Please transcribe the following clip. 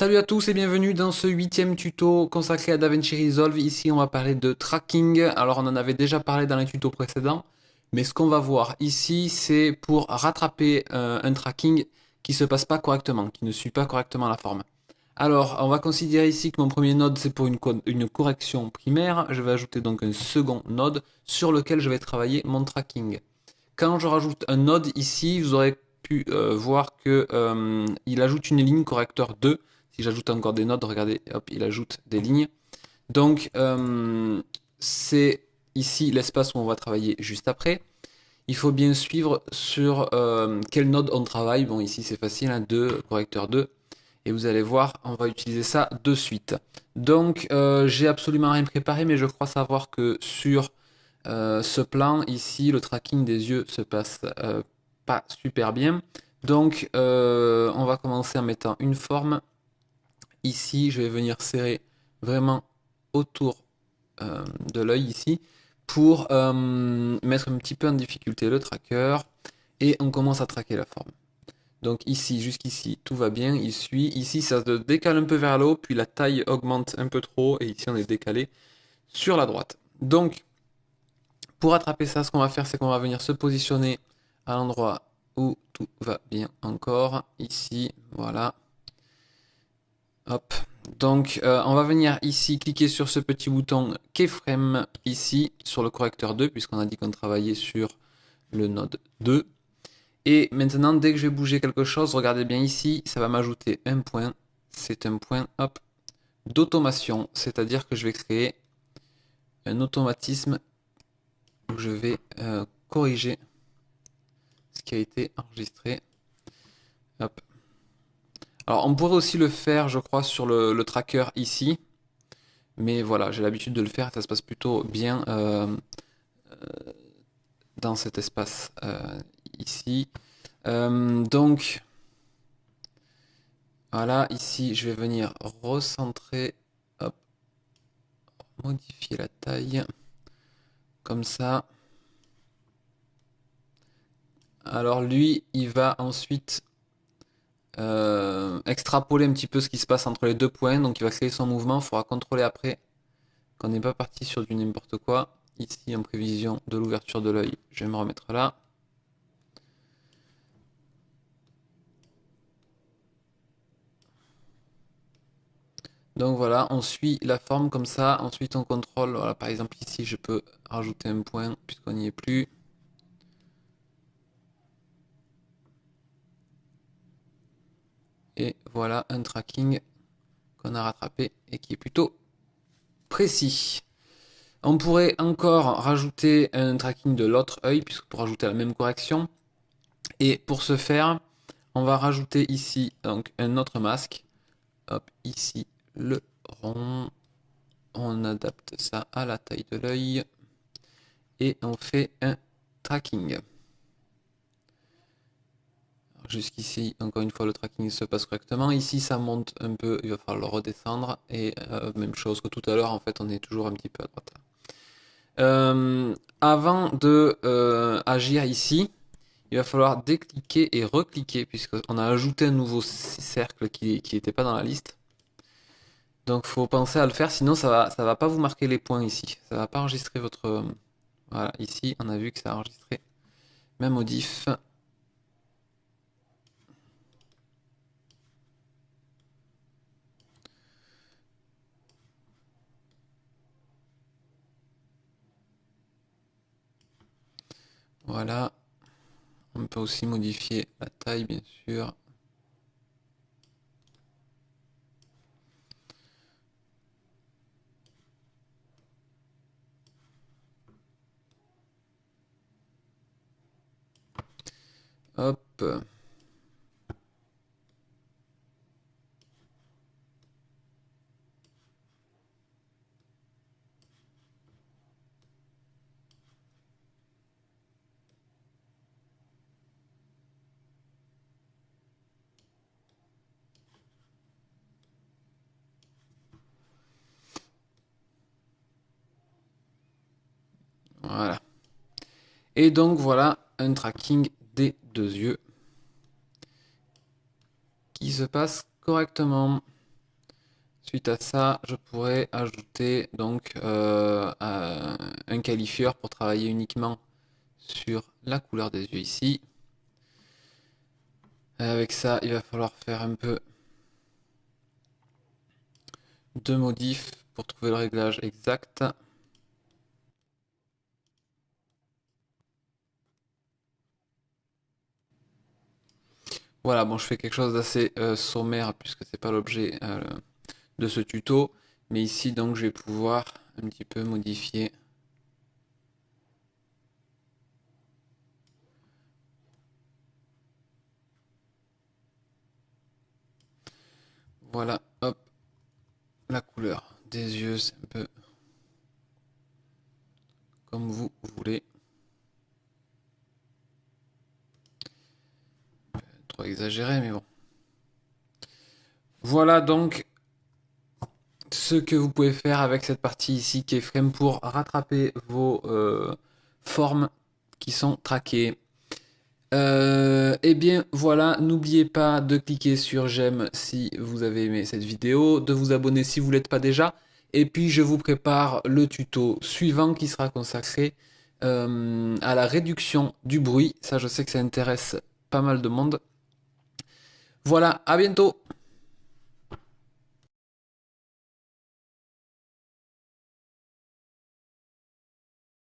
Salut à tous et bienvenue dans ce huitième tuto consacré à DaVinci Resolve. Ici, on va parler de tracking. Alors, on en avait déjà parlé dans les tutos précédents, mais ce qu'on va voir ici, c'est pour rattraper euh, un tracking qui se passe pas correctement, qui ne suit pas correctement la forme. Alors, on va considérer ici que mon premier node, c'est pour une, une correction primaire. Je vais ajouter donc un second node sur lequel je vais travailler mon tracking. Quand je rajoute un node ici, vous aurez pu euh, voir qu'il euh, ajoute une ligne correcteur 2 si j'ajoute encore des nodes, regardez, hop, il ajoute des lignes. Donc, euh, c'est ici l'espace où on va travailler juste après. Il faut bien suivre sur euh, quel node on travaille. Bon, ici c'est facile, 2, hein, correcteur 2. Et vous allez voir, on va utiliser ça de suite. Donc, euh, j'ai absolument rien préparé, mais je crois savoir que sur ce plan, ici, le tracking des yeux se passe pas super bien. Donc, on va commencer en mettant une forme Ici, je vais venir serrer vraiment autour euh, de l'œil ici pour euh, mettre un petit peu en difficulté le tracker et on commence à traquer la forme. Donc ici, jusqu'ici, tout va bien, il suit. Ici, ça se décale un peu vers le haut, puis la taille augmente un peu trop, et ici, on est décalé sur la droite. Donc, pour attraper ça, ce qu'on va faire, c'est qu'on va venir se positionner à l'endroit où tout va bien encore. Ici, voilà. Donc, euh, on va venir ici, cliquer sur ce petit bouton Keyframe ici, sur le correcteur 2, puisqu'on a dit qu'on travaillait sur le node 2. Et maintenant, dès que je vais bouger quelque chose, regardez bien ici, ça va m'ajouter un point. C'est un point, d'automation, c'est-à-dire que je vais créer un automatisme où je vais euh, corriger ce qui a été enregistré. Alors on pourrait aussi le faire, je crois, sur le, tracker ici. Mais voilà, j'ai l'habitude de le faire, ça se passe plutôt bien euh, euh, dans cet espace euh, ici. donc, voilà, ici, je vais venir recentrer, hop, modifier la taille, comme ça. Alors lui, il va ensuite extrapoler un petit peu ce qui se passe entre les deux points. Donc il va créer son mouvement, il faudra contrôler après qu'on n'est pas parti sur du n'importe quoi. Ici en prévision de l'ouverture de l'œil, je vais me remettre là. Donc voilà, on suit la forme comme ça, ensuite on contrôle, voilà, par exemple ici je peux rajouter un point puisqu'on n'y est plus. Et voilà un tracking qu'on a rattrapé et qui est plutôt précis. On pourrait encore rajouter un tracking de l'autre œil, puisque pour rajouter la même correction. Et pour ce faire, on va rajouter ici un autre masque. Hop, ici le rond. On adapte ça à la taille de l'œil. Et on fait un tracking. Jusqu'ici, encore une fois, le tracking se passe correctement. Ici, ça monte un peu, il va falloir le redescendre. Et euh, même chose que tout à l'heure, en fait, on est toujours un petit peu à droite. Euh, avant de euh, agir ici, il va falloir décliquer et recliquer, puisqu'on a ajouté un nouveau cercle qui n'était pas dans la liste. Donc, faut penser à le faire, sinon ça va, ça va pas vous marquer les points ici. Ça va pas enregistrer votre... Voilà, ici, on a vu que ça a enregistré ma modif. Voilà. On peut aussi modifier la taille, bien sûr. Voilà. Et donc voilà un tracking des deux yeux qui se passe correctement. suite à ça, je pourrais ajouter donc euh, un qualifieur pour travailler uniquement sur la couleur des yeux ici. avec ça, il va falloir faire un peu de modifs pour trouver le réglage exact. Voilà, bon, je fais quelque chose d'assez euh, sommaire puisque c'est pas l'objet euh, de ce tuto. Mais ici, donc, je vais pouvoir un petit peu modifier. Voilà, hop, la couleur des yeux, c'est un peu comme vous voulez. Trop exagéré, mais bon. Voilà donc ce que vous pouvez faire avec cette partie ici qui est frame pour rattraper vos euh, formes qui sont traquées. Euh, et eh bien voilà, n'oubliez pas de cliquer sur j'aime si vous avez aimé cette vidéo, de vous abonner si vous ne l'êtes pas déjà, et puis je vous prépare le tuto suivant qui sera consacré euh, à la réduction du bruit. Ça je sais que ça intéresse pas mal de monde. Voilà, à bientôt